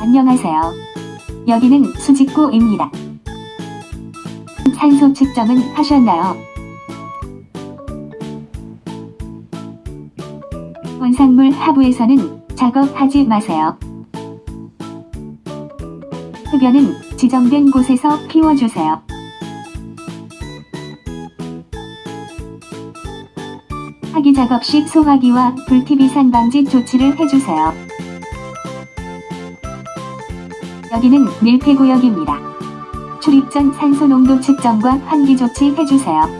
안녕하세요. 여기는 수직구입니다. 산소 측정은 하셨나요? 원상물 하부에서는 작업하지 마세요. 흡연은 지정된 곳에서 피워주세요. 하기 작업 시 소화기와 불TV 산 방지 조치를 해주세요. 여기는 밀폐구역입니다. 출입 전 산소 농도 측정과 환기 조치 해주세요.